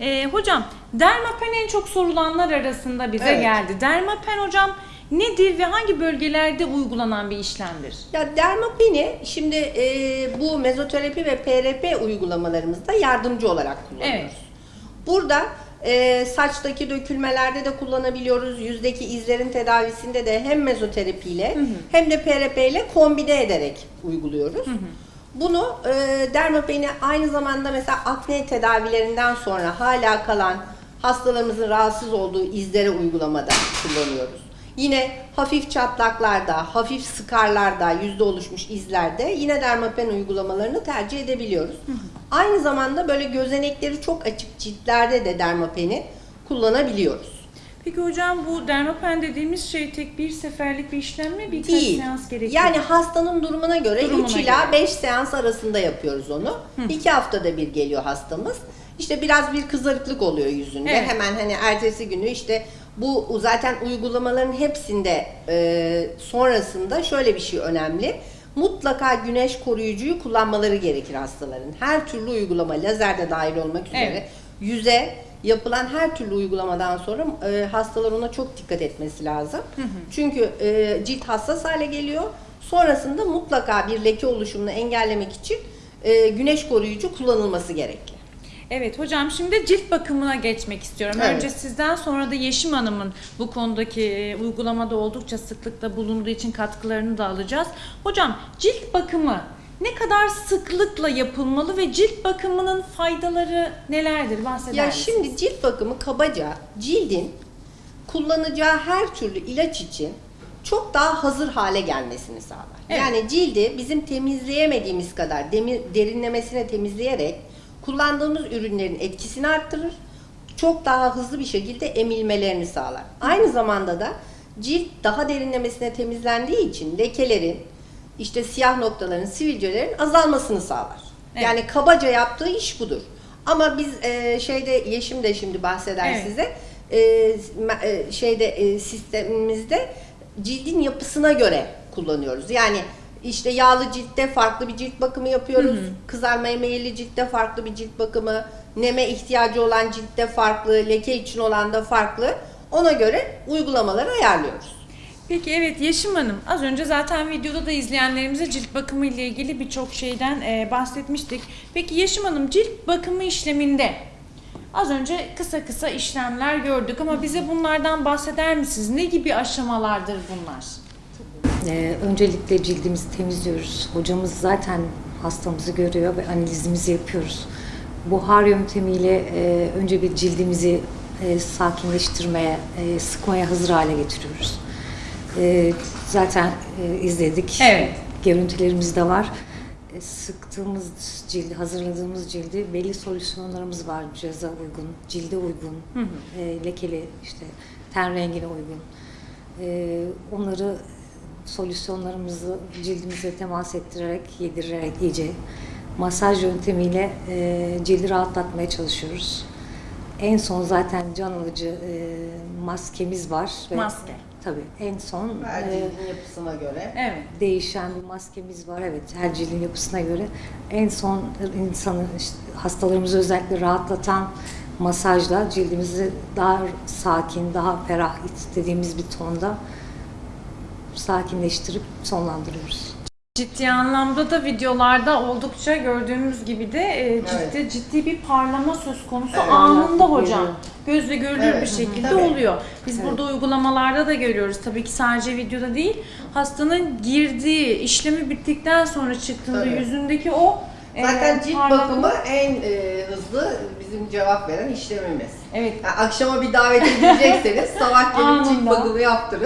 Ee, hocam dermapen en çok sorulanlar arasında bize Evet. geldi. Dermapen hocam nedir ve hangi bölgelerde uygulanan bir işlemdir? Ya dermapeni şimdi e, bu mezoterapi ve PRP uygulamalarımızda yardımcı olarak kullanıyoruz. Evet. Burada e, saçtaki dökülmelerde de kullanabiliyoruz. Yüzdeki izlerin tedavisinde de hem mezoterapiyle hem de PRP ile kombine ederek uyguluyoruz. Bunu e, dermapeni aynı zamanda mesela akne tedavilerinden sonra hala kalan hastalarımızın rahatsız olduğu izlere uygulamada kullanıyoruz. Yine hafif çatlaklarda, hafif skarlarda, yüzde oluşmuş izlerde yine dermapen uygulamalarını tercih edebiliyoruz. Aynı zamanda böyle gözenekleri çok açık ciltlerde de dermapeni kullanabiliyoruz. Peki hocam bu dermapen dediğimiz şey tek bir seferlik bir işlem mi? Birkaç Değil. seans gerekiyor. Yani hastanın durumuna göre Durumuna 3 ila göre. 5 seans arasında yapıyoruz onu. 2 haftada bir geliyor hastamız. İşte biraz bir kızarıklık oluyor yüzünde. Evet. Hemen hani ertesi günü işte bu zaten uygulamaların hepsinde e, sonrasında şöyle bir şey önemli. Mutlaka güneş koruyucuyu kullanmaları gerekir hastaların. Her türlü uygulama, lazer de dahil olmak üzere Evet. yüze yapılan her türlü uygulamadan sonra e, hastalar ona çok dikkat etmesi lazım. Çünkü e, cilt hassas hale geliyor. Sonrasında mutlaka bir leke oluşumunu engellemek için e, güneş koruyucu kullanılması gerekli. Evet hocam şimdi cilt bakımına geçmek istiyorum. Evet. Önce sizden sonra da Yeşim Hanım'ın bu konudaki e, uygulamada oldukça sıklıkla bulunduğu için katkılarını da alacağız. Hocam cilt bakımı ne kadar sıklıkla yapılmalı ve cilt bakımının faydaları nelerdir bahseder Ya misiniz? şimdi cilt bakımı kabaca cildin kullanacağı her türlü ilaç için çok daha hazır hale gelmesini sağlar. Evet. Yani cildi bizim temizleyemediğimiz kadar demir, derinlemesine temizleyerek kullandığımız ürünlerin etkisini arttırır. Çok daha hızlı bir şekilde emilmelerini sağlar. Aynı zamanda da cilt daha derinlemesine temizlendiği için lekelerin, işte siyah noktaların, sivilcelerin azalmasını sağlar. Evet. Yani kabaca yaptığı iş budur. Ama biz e, şeyde Yeşim de şimdi bahseder Evet. size. E, e, şeyde e, sistemimizde cildin yapısına göre kullanıyoruz. Yani işte yağlı ciltte farklı bir cilt bakımı yapıyoruz. Kızarmaya meyilli ciltte farklı bir cilt bakımı, neme ihtiyacı olan ciltte farklı, leke için olan da farklı. Ona göre uygulamaları ayarlıyoruz. Peki evet Yeşim Hanım az önce zaten videoda da izleyenlerimize cilt bakımı ile ilgili birçok şeyden e, bahsetmiştik. Peki Yeşim Hanım cilt bakımı işleminde az önce kısa kısa işlemler gördük ama bize bunlardan bahseder misiniz? Ne gibi aşamalardır bunlar? Ee, öncelikle cildimizi temizliyoruz. Hocamız zaten hastamızı görüyor ve analizimizi yapıyoruz. Buhar yöntemiyle e, önce bir cildimizi e, sakinleştirmeye, e, sıkmaya hazır hale getiriyoruz. E, zaten e, izledik. Evet. Görüntülerimiz de var. E, sıktığımız cildi, hazırladığımız cildi belli solüsyonlarımız var. Cihaza uygun, cilde uygun, e, lekeli işte ten rengine uygun. E, onları solüsyonlarımızı cildimize temas ettirerek, yedirerek iyice masaj yöntemiyle e, cildi rahatlatmaya çalışıyoruz. En son zaten can alıcı e, maskemiz var. ve- Maske. Tabii en son Her e, cildin yapısına göre. Evet. değişen bir maskemiz var. Evet, her cildin yapısına göre. En son insanı, işte hastalarımızı özellikle rahatlatan masajla cildimizi daha sakin, daha ferah istediğimiz bir tonda sakinleştirip sonlandırıyoruz. Ciddi anlamda da videolarda oldukça gördüğümüz gibi de e, ciltte Evet. ciddi bir parlama söz konusu Evet. anında hocam. Gözle görülür Evet. bir şekilde Tabii. oluyor. Biz Evet. burada uygulamalarda da görüyoruz. Tabii ki sadece videoda değil. Hastanın girdiği, işlemi bittikten sonra çıktığında Tabii. yüzündeki o e, Zaten cilt parlama- bakımı en e, hızlı bizim cevap veren işlemimiz. Evet. Yani akşama bir davet edilecekseniz sabah gelip cilt bakımı yaptırın.